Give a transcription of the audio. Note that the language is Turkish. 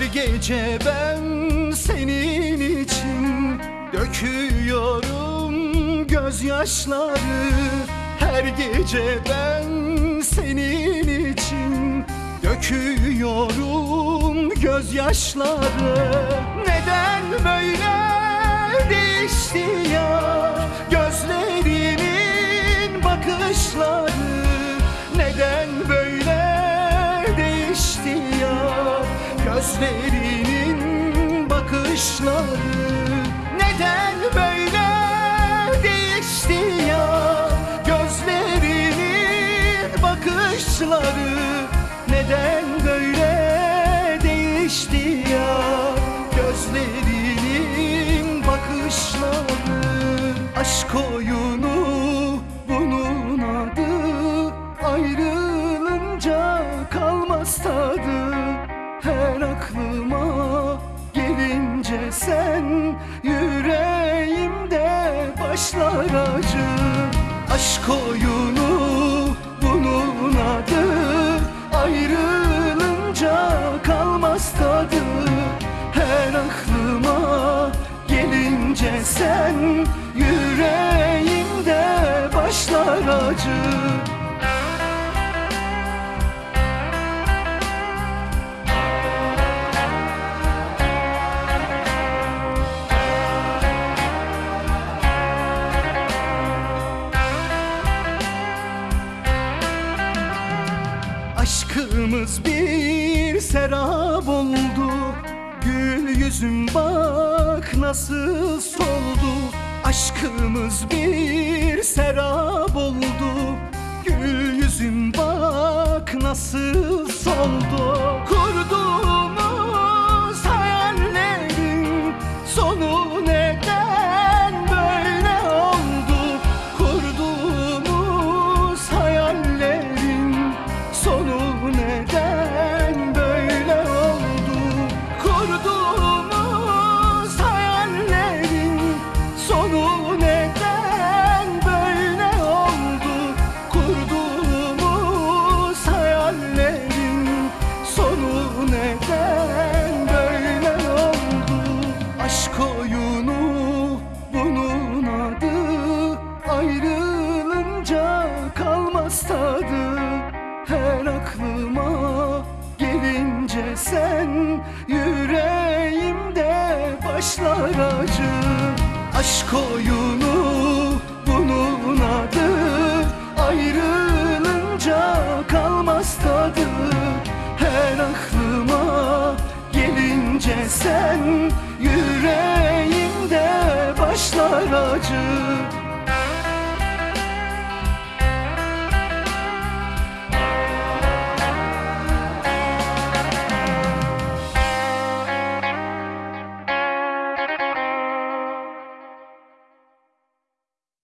gece ben senin için döküyorum gözyaşları. Her gece ben senin için döküyorum gözyaşları. Neden böyle değişti ya gözlerinin bakışları gözlerinin bakışları Neden böyle değişti ya? Gözlerinin bakışları Neden böyle değişti ya? Gözlerinin bakışları Aşk oyunu Her aklıma. Gelince sen Yüreğimde başlar acı. Aşk oyunu bunun adı. Ayrılınca kalmaz tadı. Her aklıma gelince sen Yüreğimde başlar acı Aşkımız bir serap oldu. Gül yüzüm bak nasıl soldu. Aşkımız bir serap oldu. Gül yüzüm bak nasıl soldu. Kurduğumuz sen Yüreğimde başlar acı. Aşk oyunu bunun adı. Ayrılınca kalmaz tadı. Her aklıma gelince sen Yüreğimde başlar acı.